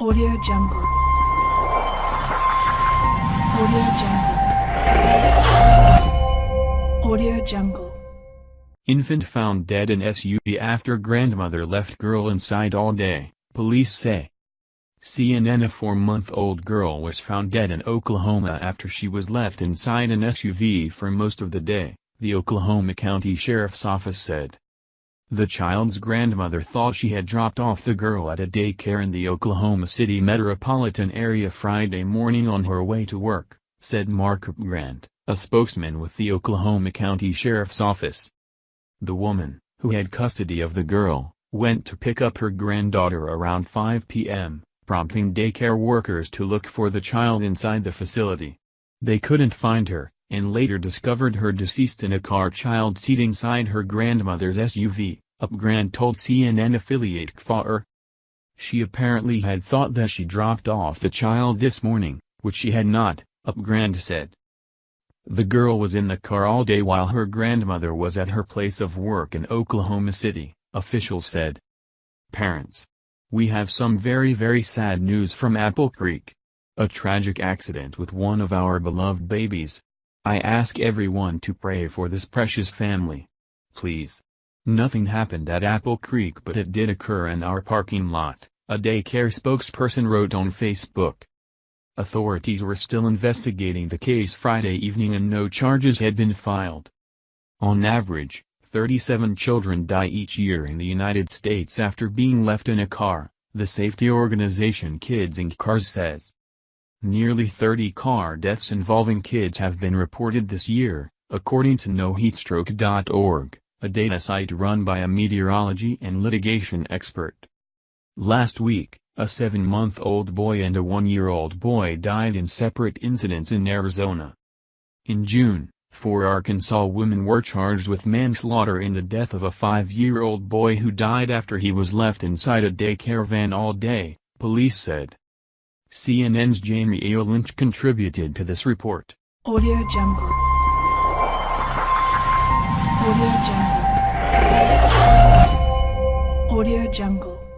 Audio Jungle. Audio Jungle. Audio Jungle. Infant found dead in SUV after grandmother left girl inside all day, police say. CNN A four-month-old girl was found dead in Oklahoma after she was left inside an SUV for most of the day, the Oklahoma County Sheriff's Office said. The child's grandmother thought she had dropped off the girl at a daycare in the Oklahoma City metropolitan area Friday morning on her way to work, said Mark Grant, a spokesman with the Oklahoma County Sheriff's Office. The woman, who had custody of the girl, went to pick up her granddaughter around 5 p.m., prompting daycare workers to look for the child inside the facility. They couldn't find her, and later discovered her deceased in a car child seat inside her grandmother's SUV, Upgrant told CNN affiliate KFOR. She apparently had thought that she dropped off the child this morning, which she had not, Upgrant said. The girl was in the car all day while her grandmother was at her place of work in Oklahoma City, officials said. Parents. We have some very very sad news from Apple Creek. A tragic accident with one of our beloved babies, I ask everyone to pray for this precious family. Please. Nothing happened at Apple Creek but it did occur in our parking lot, a daycare spokesperson wrote on Facebook. Authorities were still investigating the case Friday evening and no charges had been filed. On average, 37 children die each year in the United States after being left in a car, the safety organization Kids and Cars says. Nearly 30 car deaths involving kids have been reported this year, according to NoHeatstroke.org, a data site run by a meteorology and litigation expert. Last week, a seven-month-old boy and a one-year-old boy died in separate incidents in Arizona. In June, four Arkansas women were charged with manslaughter in the death of a five-year-old boy who died after he was left inside a daycare van all day, police said. CNN's Jamiel Lynch contributed to this report. Audio Jungle. Audio Jungle. Audio Jungle.